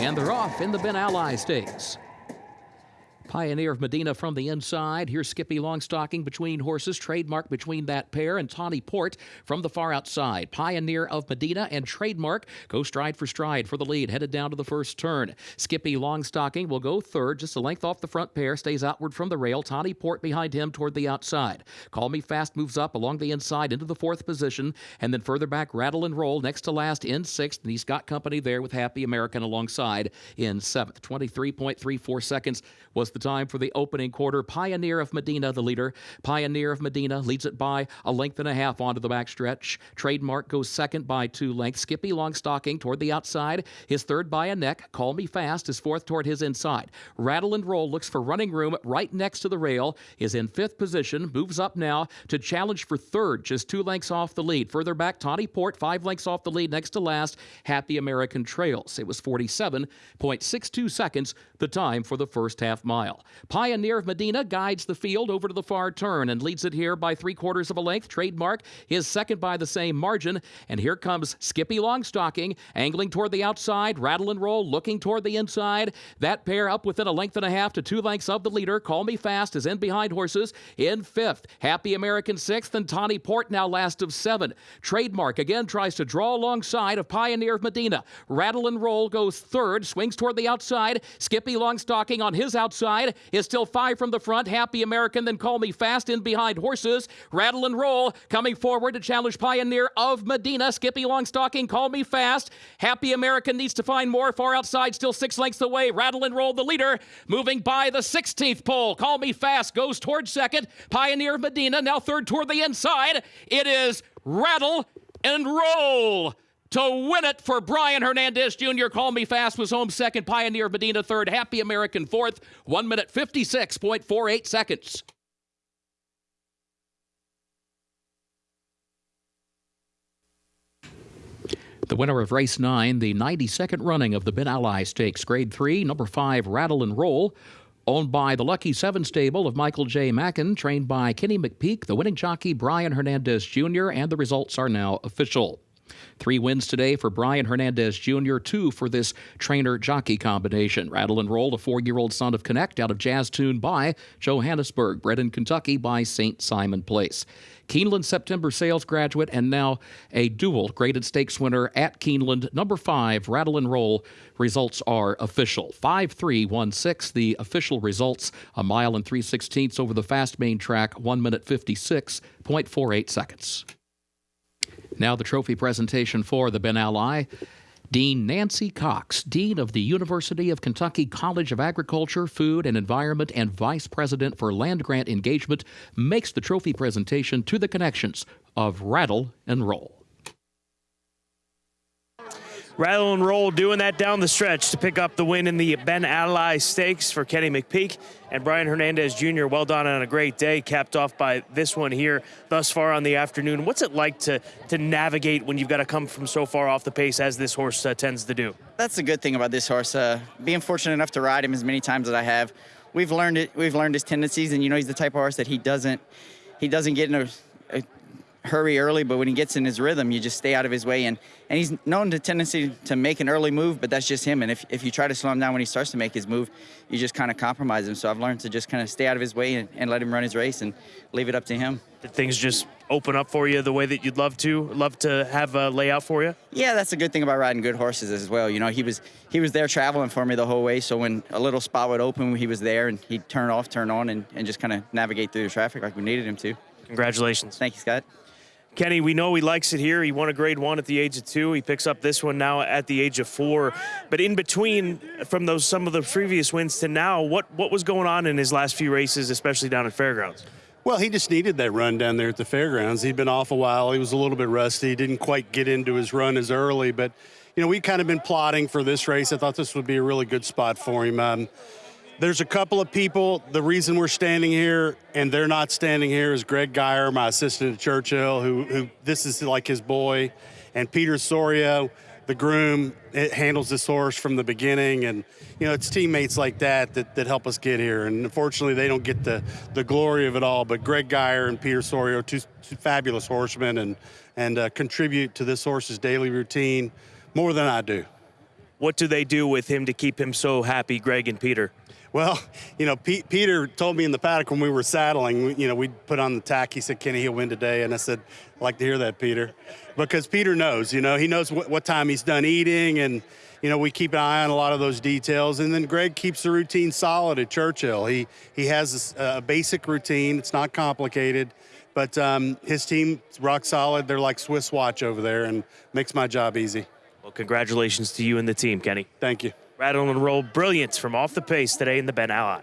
And they're off in the Ben Ali Stakes. Pioneer of Medina from the inside. Here's Skippy Longstocking between horses. Trademark between that pair. And Tawny Port from the far outside. Pioneer of Medina and Trademark go stride for stride for the lead. Headed down to the first turn. Skippy Longstocking will go third, just a length off the front pair. Stays outward from the rail. Tawny Port behind him toward the outside. Call Me Fast moves up along the inside into the fourth position. And then further back, Rattle and Roll next to last in sixth. And he's got company there with Happy American alongside in seventh. 23.34 seconds was the time for the opening quarter. Pioneer of Medina, the leader. Pioneer of Medina leads it by a length and a half onto the backstretch. Trademark goes second by two lengths. Skippy Longstocking toward the outside. His third by a neck. Call Me Fast is fourth toward his inside. Rattle and Roll looks for running room right next to the rail. Is in fifth position. Moves up now to challenge for third, just two lengths off the lead. Further back, Tawny Port, five lengths off the lead. Next to last, Happy American Trails. It was 47.62 seconds, the time for the first half mile. Pioneer of Medina guides the field over to the far turn and leads it here by three quarters of a length. Trademark is second by the same margin. And here comes Skippy Longstocking, angling toward the outside. Rattle and Roll looking toward the inside. That pair up within a length and a half to two lengths of the leader. Call Me Fast is in behind horses in fifth. Happy American sixth, and Tawny Port now last of seven. Trademark again tries to draw alongside of Pioneer of Medina. Rattle and Roll goes third, swings toward the outside. Skippy Longstocking on his outside is still five from the front. Happy American, then Call Me Fast in behind horses. Rattle and Roll coming forward to challenge Pioneer of Medina. Skippy Longstocking, Call Me Fast. Happy American needs to find more. Far outside, still six lengths away. Rattle and Roll, the leader, moving by the 16th pole. Call Me Fast goes towards second. Pioneer of Medina now third toward the inside. It is Rattle and Roll to win it for Brian Hernandez Jr. Call Me Fast was home second. Pioneer Medina third. Happy American fourth. One minute 56.48 seconds. The winner of race nine, the 92nd running of the Ben Ali Stakes, grade three, number five, Rattle and Roll. Owned by the Lucky Seven stable of Michael J. Mackin, trained by Kenny McPeek, the winning jockey Brian Hernandez Jr., and the results are now official. Three wins today for Brian Hernandez Jr., two for this trainer jockey combination. Rattle and Roll, a four year old son of Connect out of Jazz Tune by Johannesburg, bred in Kentucky by St. Simon Place. Keeneland September sales graduate and now a dual graded stakes winner at Keeneland. Number five, Rattle and Roll. Results are official. 5 3 1 6. The official results a mile and 3 sixteenths over the fast main track, 1 minute 56.48 seconds. Now, the trophy presentation for the Ben Ali. Dean Nancy Cox, Dean of the University of Kentucky College of Agriculture, Food and Environment, and Vice President for Land Grant Engagement, makes the trophy presentation to the connections of Rattle and Roll. Rattle and Roll doing that down the stretch to pick up the win in the Ben Ali Stakes for Kenny McPeek and Brian Hernandez Jr. Well done on a great day, capped off by this one here thus far on the afternoon. What's it like to to navigate when you've got to come from so far off the pace as this horse uh, tends to do? That's the good thing about this horse. Uh, being fortunate enough to ride him as many times as I have, we've learned it. We've learned his tendencies, and you know he's the type of horse that he doesn't he doesn't get in a hurry early, but when he gets in his rhythm, you just stay out of his way. And, and he's known the tendency to make an early move, but that's just him. And if, if you try to slow him down when he starts to make his move, you just kind of compromise him. So I've learned to just kind of stay out of his way and, and let him run his race and leave it up to him. Did things just open up for you the way that you'd love to, love to have a layout for you? Yeah, that's a good thing about riding good horses as well. You know, he was he was there traveling for me the whole way. So when a little spot would open, he was there and he'd turn off, turn on, and, and just kind of navigate through the traffic like we needed him to. Congratulations. Thank you, Scott. Kenny, we know he likes it here. He won a grade one at the age of two. He picks up this one now at the age of four. But in between, from those some of the previous wins to now, what what was going on in his last few races, especially down at Fairgrounds? Well, he just needed that run down there at the fairgrounds. He'd been off a while. He was a little bit rusty. He didn't quite get into his run as early, but you know, we kind of been plotting for this race. I thought this would be a really good spot for him. Um, there's a couple of people. The reason we're standing here and they're not standing here is Greg Geyer, my assistant at Churchill, who, who this is like his boy, and Peter Sorio, the groom, it handles this horse from the beginning, and you know it's teammates like that that, that help us get here. And unfortunately, they don't get the the glory of it all. But Greg Geyer and Peter Sorio, two, two fabulous horsemen, and and uh, contribute to this horse's daily routine more than I do. What do they do with him to keep him so happy, Greg and Peter? Well, you know, Pete, Peter told me in the paddock when we were saddling, you know, we put on the tack. He said, Kenny, he'll win today. And I said, I like to hear that, Peter. Because Peter knows, you know, he knows what, what time he's done eating. And, you know, we keep an eye on a lot of those details. And then Greg keeps the routine solid at Churchill. He, he has a, a basic routine, it's not complicated. But um, his team, rock solid. They're like Swiss watch over there and makes my job easy. Well, congratulations to you and the team, Kenny. Thank you. Rattle and roll brilliance from off the pace today in the Ben Ali.